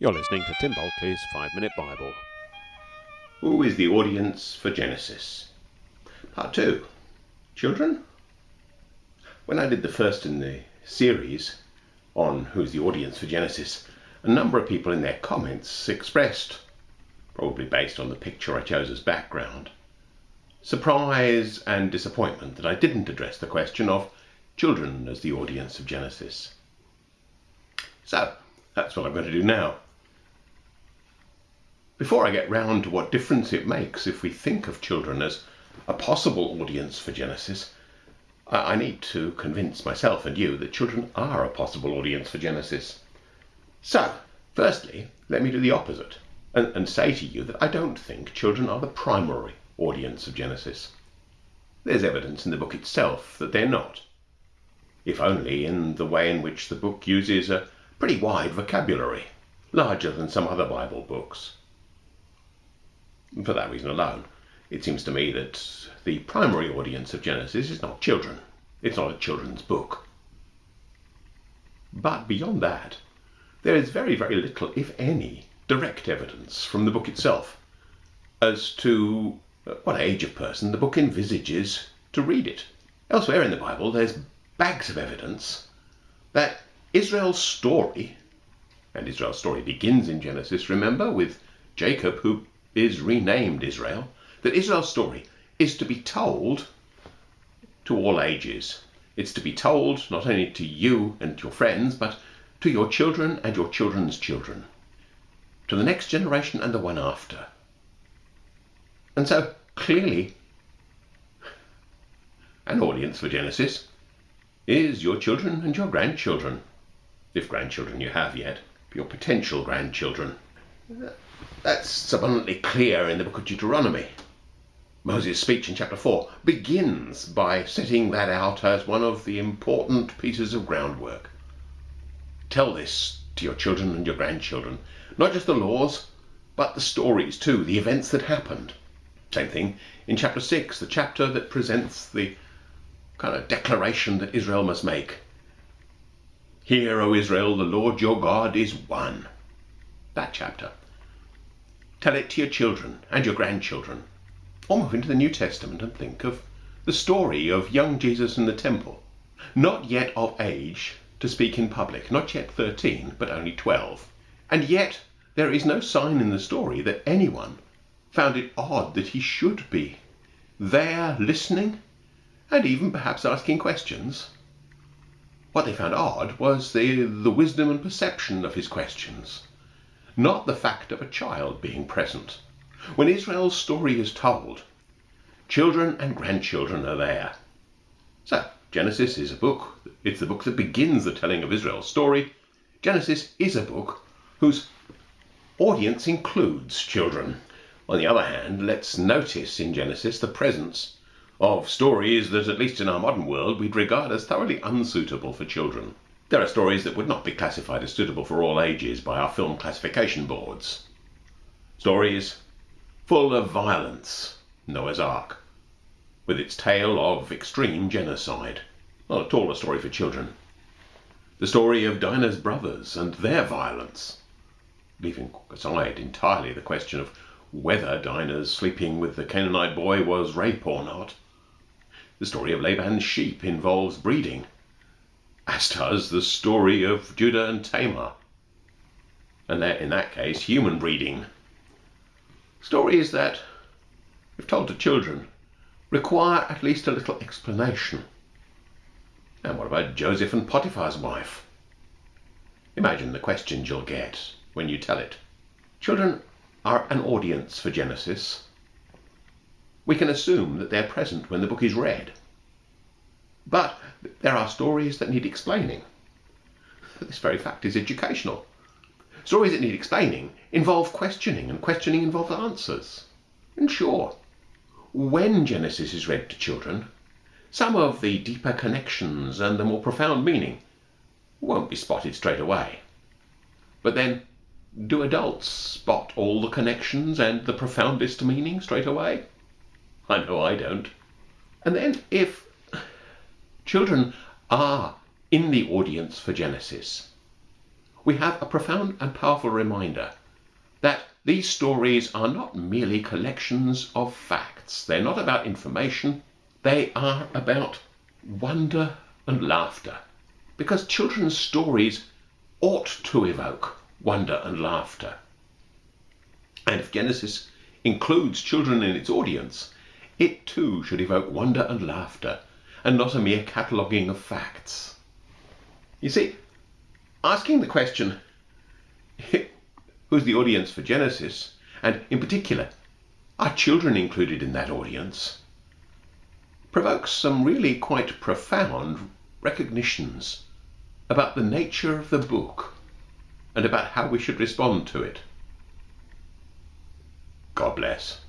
You're listening to Tim Bulkeley's Five Minute Bible. Who is the audience for Genesis? Part 2 Children? When I did the first in the series on who's the audience for Genesis, a number of people in their comments expressed, probably based on the picture I chose as background, surprise and disappointment that I didn't address the question of children as the audience of Genesis. So, that's what I'm going to do now. Before I get round to what difference it makes if we think of children as a possible audience for Genesis, I need to convince myself and you that children are a possible audience for Genesis. So, firstly, let me do the opposite and, and say to you that I don't think children are the primary audience of Genesis. There's evidence in the book itself that they're not, if only in the way in which the book uses a pretty wide vocabulary, larger than some other Bible books. For that reason alone, it seems to me that the primary audience of Genesis is not children. It's not a children's book. But beyond that, there is very, very little, if any, direct evidence from the book itself as to uh, what age of person the book envisages to read it. Elsewhere in the Bible, there's bags of evidence that Israel's story, and Israel's story begins in Genesis, remember, with Jacob who is renamed Israel, that Israel's story is to be told to all ages. It's to be told not only to you and your friends, but to your children and your children's children, to the next generation and the one after. And so, clearly, an audience for Genesis is your children and your grandchildren, if grandchildren you have yet, your potential grandchildren. That's abundantly clear in the book of Deuteronomy. Moses' speech in chapter 4 begins by setting that out as one of the important pieces of groundwork. Tell this to your children and your grandchildren, not just the laws, but the stories too, the events that happened. Same thing in chapter 6, the chapter that presents the kind of declaration that Israel must make. Hear, O Israel, the Lord your God is one. That chapter. Tell it to your children and your grandchildren. Or move into the New Testament and think of the story of young Jesus in the temple, not yet of age to speak in public, not yet 13, but only 12. And yet there is no sign in the story that anyone found it odd that he should be there listening and even perhaps asking questions. What they found odd was the, the wisdom and perception of his questions not the fact of a child being present. When Israel's story is told, children and grandchildren are there. So, Genesis is a book. It's the book that begins the telling of Israel's story. Genesis is a book whose audience includes children. On the other hand, let's notice in Genesis the presence of stories that, at least in our modern world, we'd regard as thoroughly unsuitable for children. There are stories that would not be classified as suitable for all ages by our film classification boards. Stories full of violence, Noah's Ark, with its tale of extreme genocide. Not at all a story for children. The story of Dinah's brothers and their violence, leaving aside entirely the question of whether Dinah's sleeping with the Canaanite boy was rape or not. The story of Laban's sheep involves breeding as does the story of Judah and Tamar. And that, in that case, human breeding. Stories that, if told to children, require at least a little explanation. And what about Joseph and Potiphar's wife? Imagine the questions you'll get when you tell it. Children are an audience for Genesis. We can assume that they're present when the book is read. But there are stories that need explaining. This very fact is educational. Stories that need explaining involve questioning, and questioning involves answers. And sure, when Genesis is read to children, some of the deeper connections and the more profound meaning won't be spotted straight away. But then, do adults spot all the connections and the profoundest meaning straight away? I know I don't. And then, if Children are in the audience for Genesis. we have a profound and powerful reminder that these stories are not merely collections of facts. They're not about information. They are about wonder and laughter. Because children's stories ought to evoke wonder and laughter. And if Genesis includes children in its audience, it too should evoke wonder and laughter, and not a mere cataloguing of facts. You see, asking the question, who's the audience for Genesis, and in particular, are children included in that audience, provokes some really quite profound recognitions about the nature of the book and about how we should respond to it. God bless.